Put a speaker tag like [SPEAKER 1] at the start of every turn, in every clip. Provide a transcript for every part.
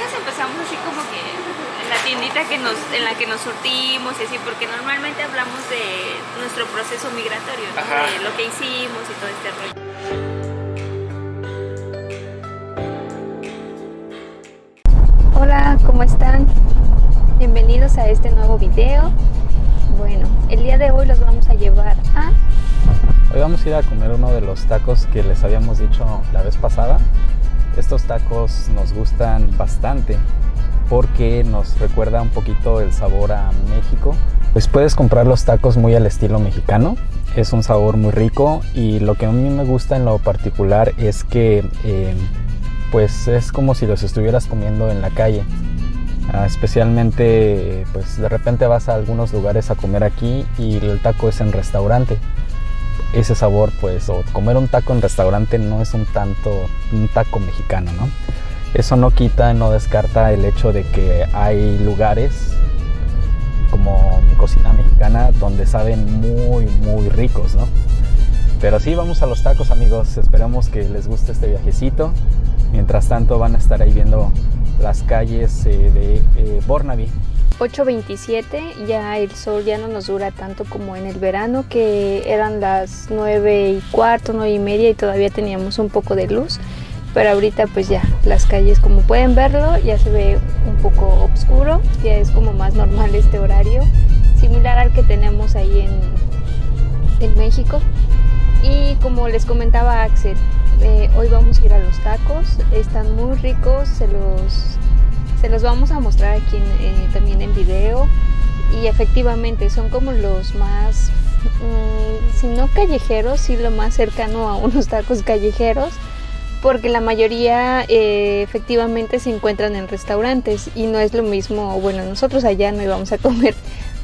[SPEAKER 1] apenas empezamos así como que en la tiendita que nos, en la que nos surtimos y así, porque normalmente hablamos de nuestro proceso migratorio, de lo que hicimos y todo este rollo.
[SPEAKER 2] Hola, ¿cómo están? Bienvenidos a este nuevo video. Bueno, el día de hoy los vamos a llevar a...
[SPEAKER 3] Hoy vamos a ir a comer uno de los tacos que les habíamos dicho la vez pasada. Estos tacos nos gustan bastante porque nos recuerda un poquito el sabor a México. Pues puedes comprar los tacos muy al estilo mexicano. Es un sabor muy rico y lo que a mí me gusta en lo particular es que eh, pues es como si los estuvieras comiendo en la calle. Ah, especialmente pues de repente vas a algunos lugares a comer aquí y el taco es en restaurante ese sabor, pues, o comer un taco en restaurante no es un tanto un taco mexicano, ¿no? Eso no quita, no descarta el hecho de que hay lugares como mi cocina mexicana donde saben muy, muy ricos, ¿no? Pero sí, vamos a los tacos, amigos. Esperamos que les guste este viajecito. Mientras tanto, van a estar ahí viendo las calles eh, de eh, Burnaby.
[SPEAKER 2] 8.27, ya el sol ya no nos dura tanto como en el verano, que eran las 9 y cuarto, 9 y media y todavía teníamos un poco de luz. Pero ahorita pues ya, las calles como pueden verlo, ya se ve un poco oscuro, ya es como más normal este horario, similar al que tenemos ahí en, en México. Y como les comentaba Axel, eh, hoy vamos a ir a los tacos, están muy ricos, se los los vamos a mostrar aquí en, eh, también en video. Y efectivamente son como los más mm, si no callejeros sí lo más cercano a unos tacos callejeros porque la mayoría eh, efectivamente se encuentran en restaurantes. Y no es lo mismo bueno nosotros allá no íbamos a comer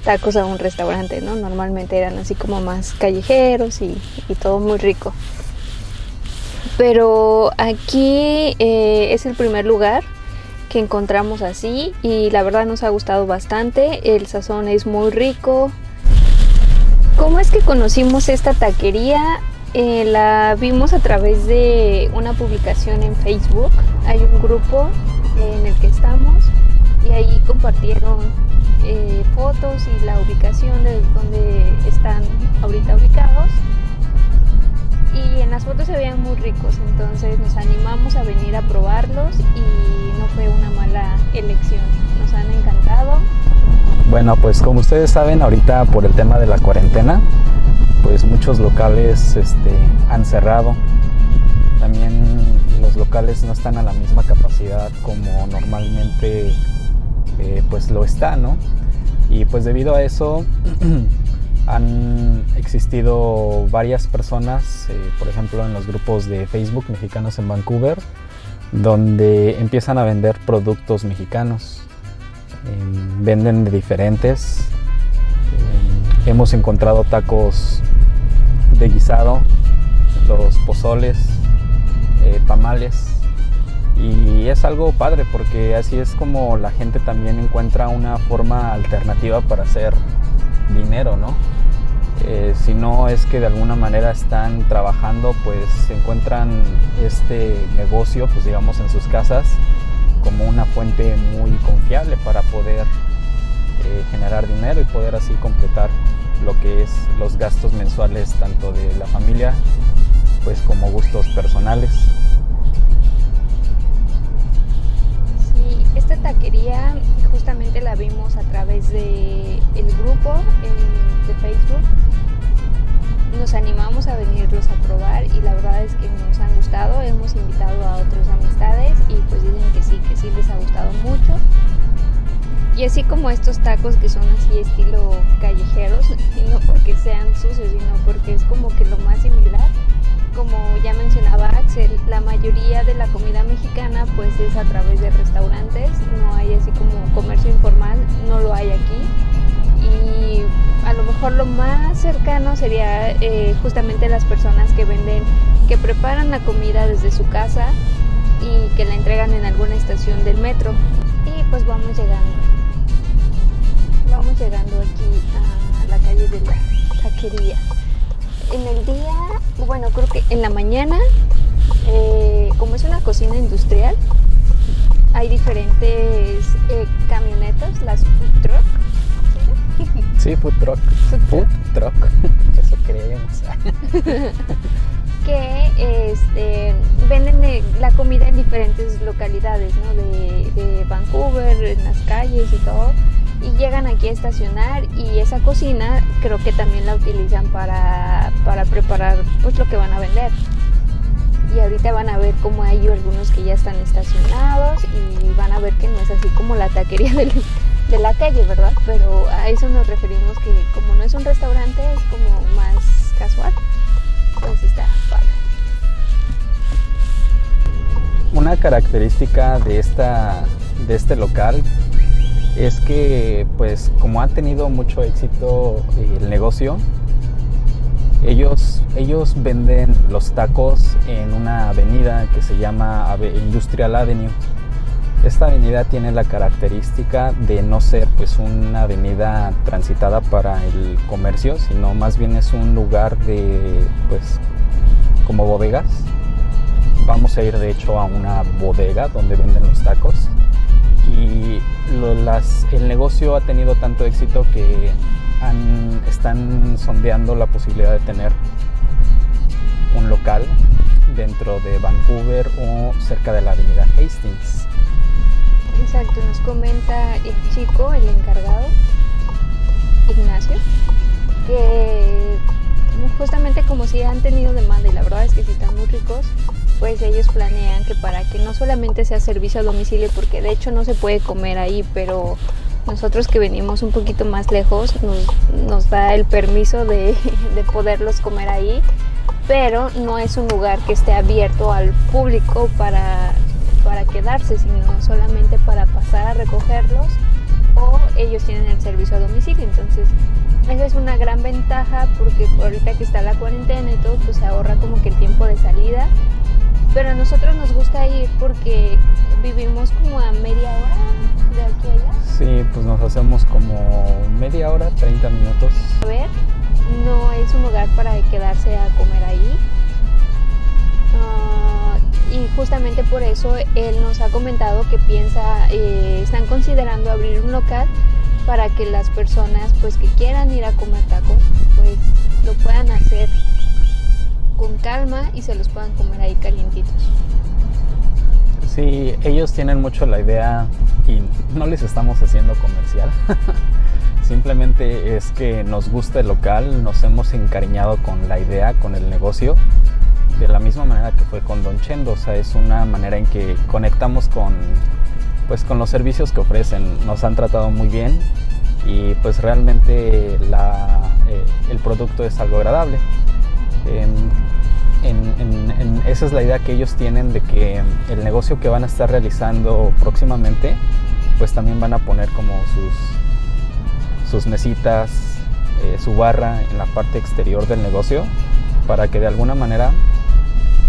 [SPEAKER 2] tacos a un restaurante no normalmente eran así como más callejeros y, todo muy rico. Pero aquí eh, es el primer lugar encontramos así y la verdad nos ha gustado bastante, el sazón es muy rico. ¿Cómo es que conocimos esta taquería? Eh, la vimos a través de una publicación en Facebook, hay un grupo en el que estamos y ahí compartieron eh, fotos y la ubicación de donde están ahorita ubicados y en las fotos se veían muy ricos, entonces nos animamos a venir a probarlos y no fue una mala elección, nos han encantado.
[SPEAKER 3] Bueno, pues como ustedes saben, ahorita por el tema de la cuarentena, pues muchos locales este, han cerrado. También los locales no están a la misma capacidad como normalmente eh, pues lo está, ¿no? Y pues debido a eso han existido varias personas, eh, por ejemplo en los grupos de Facebook mexicanos en Vancouver, donde empiezan a vender productos mexicanos. Eh, venden de diferentes. Eh, hemos encontrado tacos de guisado, los pozoles, eh, tamales. Y es algo padre porque así es como la gente también encuentra una forma alternativa para hacer dinero, ¿no? Eh, si no es que de alguna manera están trabajando, pues encuentran este negocio, pues digamos, en sus casas como una fuente muy confiable para poder eh, generar dinero y poder así completar lo que es los gastos mensuales tanto de la familia, pues como gustos personales.
[SPEAKER 2] Taquería justamente la vimos a través de el grupo de Facebook. Nos animamos a venirlos a probar y la verdad es que nos han gustado. Hemos invitado a otras amistades y pues dicen que sí, que sí les ha gustado mucho. Y así como estos tacos que son así estilo callejeros, y no porque sean sucios, sino porque es como que lo más similar. Como ya mencionaba Axel, la mayoría de la comida mexicana pues es a través de restaurantes, no hay así como comercio informal, no lo hay aquí. Y a lo mejor lo más cercano sería eh, justamente las personas que venden, que preparan la comida desde su casa y que la entregan en alguna estación del metro. Y pues vamos llegando. Vamos llegando aquí a la calle de la taquería. En el día, bueno, creo que en la mañana, eh, como es una cocina industrial, hay diferentes eh, camionetas, las food truck.
[SPEAKER 3] Sí, food truck.
[SPEAKER 2] Food
[SPEAKER 3] truck. Eso creemos.
[SPEAKER 2] que este, venden eh, la comida en diferentes localidades, ¿no? De, de Vancouver, en las calles y todo y llegan aquí a estacionar y esa cocina creo que también la utilizan para, para preparar pues lo que van a vender y ahorita van a ver cómo hay algunos que ya están estacionados y van a ver que no es así como la taquería de la calle, ¿verdad? Pero a eso nos referimos que como no es un restaurante, es como más casual. Pues está padre.
[SPEAKER 3] Una característica de, esta, de este local es que pues como ha tenido mucho éxito el negocio, ellos, ellos venden los tacos en una avenida que se llama Industrial Avenue. Esta avenida tiene la característica de no ser pues una avenida transitada para el comercio, sino más bien es un lugar de pues como bodegas. Vamos a ir de hecho a una bodega donde venden los tacos y el negocio ha tenido tanto éxito que están sondeando la posibilidad de tener un local dentro de Vancouver o cerca de la avenida Hastings.
[SPEAKER 2] Exacto, nos comenta el chico, el encargado, Ignacio, que justamente como si han tenido demanda y la verdad es que si están muy ricos, pues ellos planean que para que no solamente sea servicio a domicilio, porque de hecho no se puede comer ahí, pero nosotros que venimos un poquito más lejos nos, da el permiso de, poderlos comer ahí, pero no es un lugar que esté abierto al público para, para quedarse, sino solamente para pasar a recogerlos o ellos tienen el servicio a domicilio. Entonces, esa es una gran ventaja porque ahorita que está la cuarentena y todo, pues se ahorra como que el tiempo de salida pero a nosotros nos gusta ir porque vivimos como a media hora de aquí a allá.
[SPEAKER 3] Sí, pues nos hacemos como media hora, 30 minutos.
[SPEAKER 2] A ver, no es un lugar para quedarse a comer ahí. Ah, y justamente por eso él nos ha comentado que piensa, eh, están considerando abrir un local para que las personas pues que quieran ir a comer tacos pues lo puedan hacer con calma y se los puedan comer ahí calientitos.
[SPEAKER 3] Sí, ellos tienen mucho la idea y no les estamos haciendo comercial. Simplemente es que nos gusta el local, nos hemos encariñado con la idea, con el negocio, de la misma manera que fue con Don Chendo. O sea, es una manera en que conectamos con, pues, con los servicios que ofrecen. Nos han tratado muy bien y pues realmente eh, el producto es algo agradable esa es la idea que ellos tienen de que el negocio que van a estar realizando próximamente, pues también van a poner como sus, mesitas, eh, su barra en la parte exterior del negocio, para que de alguna manera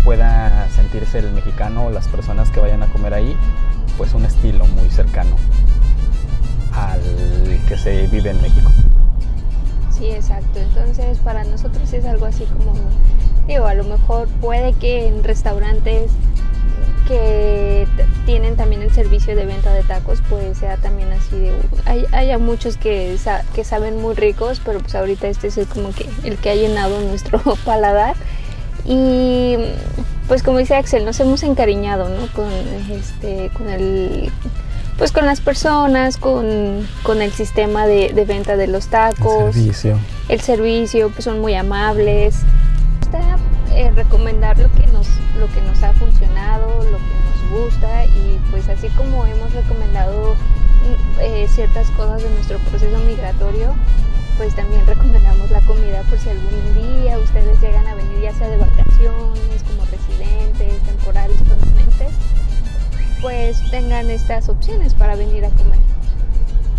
[SPEAKER 3] pueda sentirse el mexicano o las personas que vayan a comer ahí, pues un estilo muy cercano al que se vive en México.
[SPEAKER 2] Exacto. Entonces para nosotros es algo así como, digo, a lo mejor puede que en restaurantes que tienen también el servicio de venta de tacos, pues sea también así de... Hay, haya muchos que, que saben muy ricos, pero pues ahorita este es como que el que ha llenado nuestro paladar. Y pues como dice Axel, nos hemos encariñado ¿no? con, este, con el pues con las personas, con, el sistema de, venta de los tacos.
[SPEAKER 3] El servicio.
[SPEAKER 2] El servicio, pues son muy amables. Gusta eh, recomendar lo que, nos, lo que nos ha funcionado, lo que nos gusta y pues así como hemos recomendado eh, ciertas cosas de nuestro proceso migratorio, pues también recomendamos la comida por si algún día ustedes llegan a venir ya sea de vacaciones, como residentes, temporales, permanentes pues tengan estas opciones para venir a comer.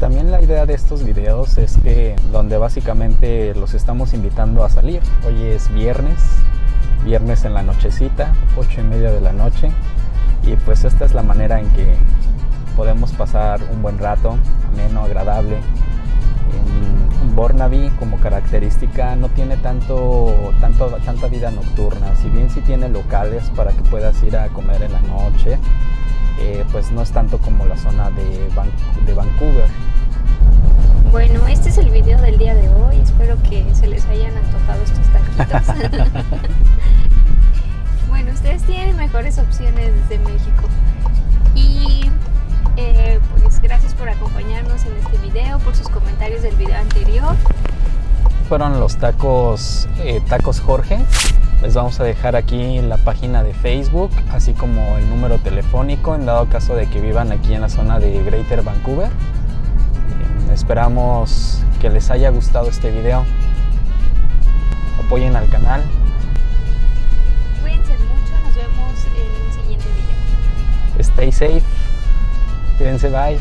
[SPEAKER 3] También la idea de estos videos es que donde básicamente los estamos invitando a salir. Hoy es viernes, viernes en la nochecita, ocho y media de la noche. Y pues esta es la manera en que podemos pasar un buen rato, ameno, agradable, un Burnaby como característica no tiene tanto, tanta vida nocturna. Si bien sí tiene locales para que puedas ir a comer en la noche, eh, pues no es tanto como la zona de, de Vancouver.
[SPEAKER 2] Bueno, este es el video del día de hoy. Espero que se les hayan antojado estos taquitos. bueno, ustedes tienen mejores opciones desde México. Y eh, pues gracias por acompañarnos en este video, por sus comentarios del video anterior.
[SPEAKER 3] Fueron los tacos, eh, tacos Jorge. Les vamos a dejar aquí la página de Facebook, así como el número telefónico en dado caso de que vivan aquí en la zona de Greater Vancouver. Eh, esperamos que les haya gustado este video. Apoyen al canal.
[SPEAKER 2] Cuídense mucho,
[SPEAKER 3] Prince भाई